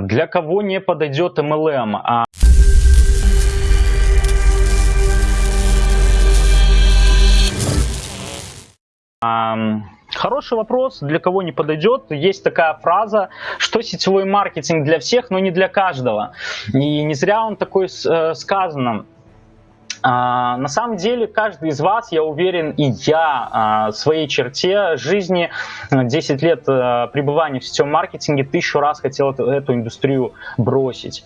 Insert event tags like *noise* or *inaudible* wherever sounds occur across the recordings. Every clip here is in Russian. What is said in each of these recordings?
Для кого не подойдет MLM? А Хороший вопрос, для кого не подойдет. Есть такая фраза, что сетевой маркетинг для всех, но не для каждого. И не зря он такой э, сказано. А, на самом деле, каждый из вас, я уверен, и я а, в своей черте жизни, 10 лет а, пребывания в сетевом маркетинге, тысячу раз хотел эту, эту индустрию бросить.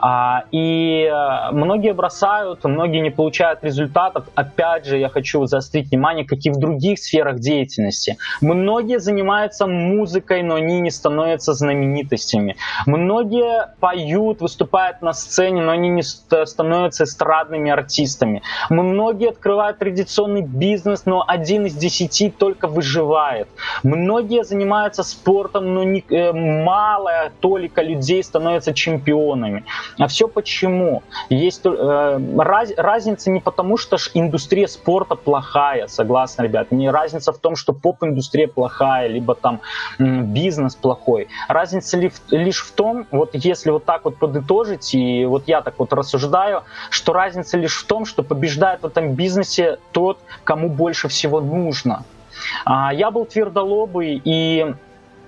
А, и многие бросают, многие не получают результатов. Опять же, я хочу заострить внимание, как и в других сферах деятельности. Многие занимаются музыкой, но они не становятся знаменитостями. Многие поют, выступают на сцене, но они не становятся эстрадными артистами специалистами. Многие открывают традиционный бизнес, но один из десяти только выживает. Многие занимаются спортом, но не, э, малая толика людей становятся чемпионами. А все почему? Есть э, раз, разница не потому, что индустрия спорта плохая, согласны, ребят. Не разница в том, что поп-индустрия плохая, либо там бизнес плохой. Разница ли, лишь в том, вот если вот так вот подытожить, и вот я так вот рассуждаю, что разница лишь в том, что побеждает в этом бизнесе тот, кому больше всего нужно. А, я был твердолобый и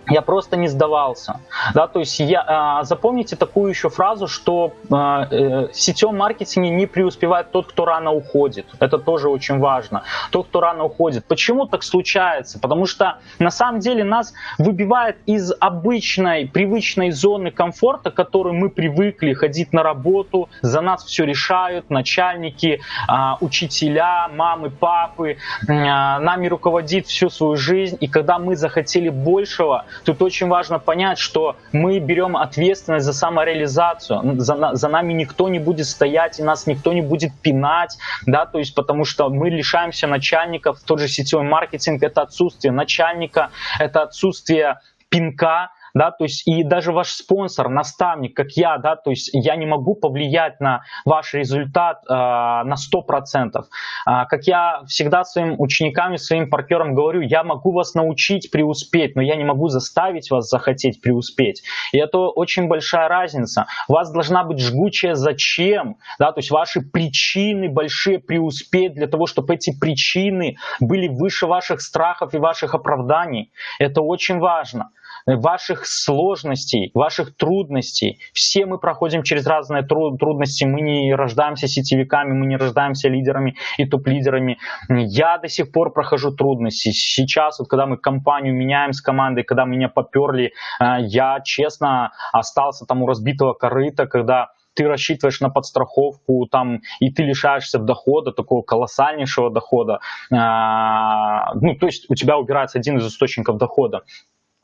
я просто не сдавался. Да, то есть я, э, запомните такую еще фразу, что э, э, в сетевом маркетинге не преуспевает тот, кто рано уходит. Это тоже очень важно. Тот, кто рано уходит. Почему так случается? Потому что на самом деле нас выбивает из обычной, привычной зоны комфорта, к которой мы привыкли ходить на работу, за нас все решают, начальники, э, учителя, мамы, папы, э, нами руководит всю свою жизнь. И когда мы захотели большего, Тут очень важно понять, что мы берем ответственность за самореализацию, за, за нами никто не будет стоять, и нас никто не будет пинать, да, то есть потому что мы лишаемся начальников, тот же сетевой маркетинг — это отсутствие начальника, это отсутствие пинка, да, то есть и даже ваш спонсор, наставник, как я, да, то есть я не могу повлиять на ваш результат э, на 100%. Э, как я всегда своим ученикам и своим партнерам говорю, я могу вас научить преуспеть, но я не могу заставить вас захотеть преуспеть. И это очень большая разница. У вас должна быть жгучая зачем, да, то есть ваши причины большие преуспеть для того, чтобы эти причины были выше ваших страхов и ваших оправданий. Это очень важно ваших сложностей, ваших трудностей. Все мы проходим через разные трудности. Мы не рождаемся сетевиками, мы не рождаемся лидерами и топ-лидерами. Я до сих пор прохожу трудности. Сейчас, вот, когда мы компанию меняем с командой, когда меня поперли, э, я честно остался там у разбитого корыта, когда ты рассчитываешь на подстраховку, там, и ты лишаешься дохода, такого колоссальнейшего дохода. А, ну, то есть у тебя убирается один из источников дохода.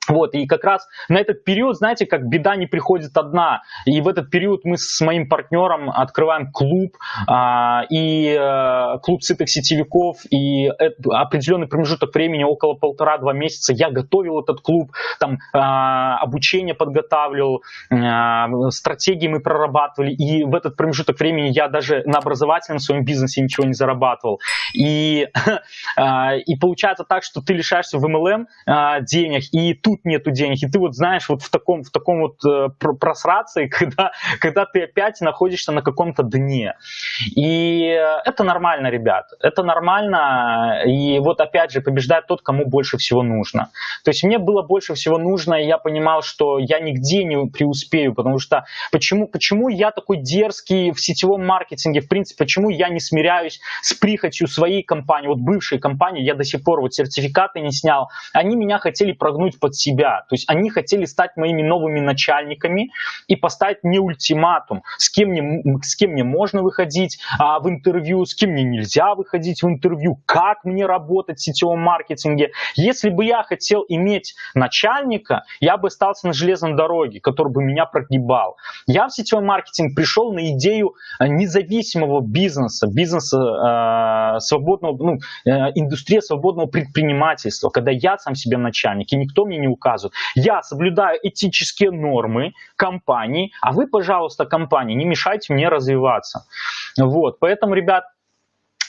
Вот, и как раз на этот период, знаете, как беда не приходит одна. И в этот период мы с моим партнером открываем клуб, а, и а, клуб сытых сетевиков, и определенный промежуток времени, около полтора-два месяца, я готовил этот клуб, там а, обучение подготавливал, а, стратегии мы прорабатывали, и в этот промежуток времени я даже на образовательном своем бизнесе ничего не зарабатывал. И, *laughs* а, и получается так, что ты лишаешься в MLM а, денег, и тут тут нету денег, и ты вот знаешь, вот в таком, в таком вот э, просрации, *laughs* когда, когда ты опять находишься на каком-то дне. И это нормально, ребят, это нормально, и вот опять же побеждает тот, кому больше всего нужно. То есть мне было больше всего нужно, и я понимал, что я нигде не преуспею, потому что почему, почему я такой дерзкий в сетевом маркетинге, в принципе, почему я не смиряюсь с прихотью своей компании, вот бывшей компании, я до сих пор вот сертификаты не снял, они меня хотели прогнуть под себя. То есть они хотели стать моими новыми начальниками и поставить мне ультиматум, с кем мне, с кем мне можно выходить а, в интервью, с кем мне нельзя выходить в интервью, как мне работать в сетевом маркетинге. Если бы я хотел иметь начальника, я бы остался на железной дороге, который бы меня прогибал. Я в сетевой маркетинг пришел на идею а, независимого бизнеса, бизнеса э, свободного, ну, э, индустрия свободного предпринимательства, когда я сам себе начальник, и никто мне не указывают. Я соблюдаю этические нормы компании, а вы, пожалуйста, компания, не мешайте мне развиваться. Вот, поэтому, ребят,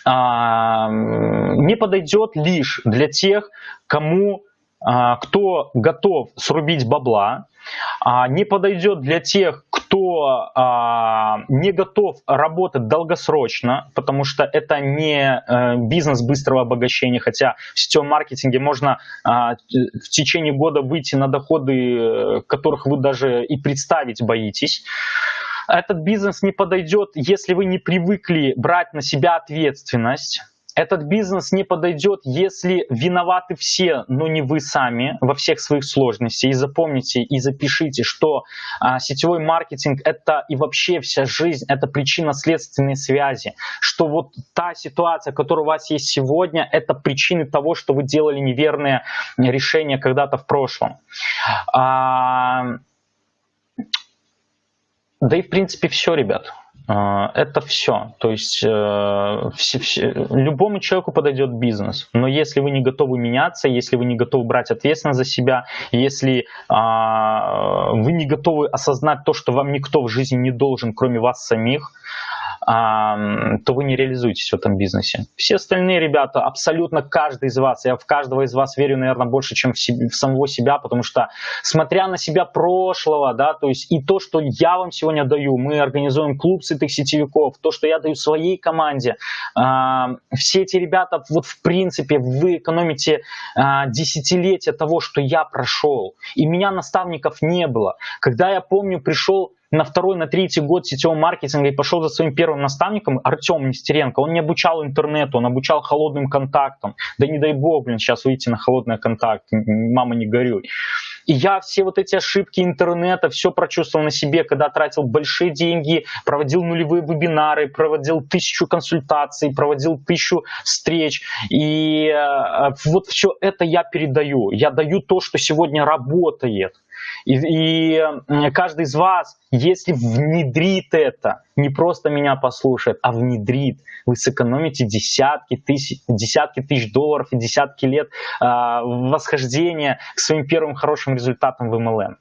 а, не подойдет лишь для тех, кому а, кто готов срубить бабла, а, не подойдет для тех, кто а, не готов работать долгосрочно, потому что это не э, бизнес быстрого обогащения, хотя в сетевом маркетинге можно в течение года выйти на доходы, э, которых вы даже и представить боитесь. Этот бизнес не подойдет, если вы не привыкли брать на себя ответственность, этот бизнес не подойдет, если виноваты все, но не вы сами во всех своих сложностях. И запомните и запишите, что а, сетевой маркетинг это и вообще вся жизнь, это причина следственной связи. Что вот та ситуация, которая у вас есть сегодня, это причины того, что вы делали неверные решения когда-то в прошлом. А, да и в принципе все, ребят. А, это все. То есть э, все, все, любому человеку подойдет бизнес. Но если вы не готовы меняться, если вы не готовы брать ответственность за себя, если а, вы не готовы осознать то, что вам никто в жизни не должен, кроме вас самих, то вы не реализуетесь в этом бизнесе. Все остальные ребята, абсолютно каждый из вас, я в каждого из вас верю, наверное, больше, чем в, себе, в самого себя, потому что, смотря на себя прошлого, да, то есть и то, что я вам сегодня даю, мы организуем клуб сытых сетевиков, то, что я даю своей команде, все эти ребята, вот в принципе, вы экономите а, десятилетия того, что я прошел, и меня наставников не было. Когда я помню, пришел на второй, на третий год сетевого маркетинга и пошел за своим первым наставником, Артем Нестеренко, он не обучал интернету, он обучал холодным контактам. Да не дай бог, блин, сейчас выйти на холодный контакт, мама не горюй. И я все вот эти ошибки интернета, все прочувствовал на себе, когда тратил большие деньги, проводил нулевые вебинары, проводил тысячу консультаций, проводил тысячу встреч. И э, вот все это я передаю. Я даю то, что сегодня работает. И, и каждый из вас, если внедрит это, не просто меня послушает, а внедрит, вы сэкономите десятки тысяч, десятки тысяч долларов и десятки лет э, восхождения к своим первым хорошим результатам в MLM.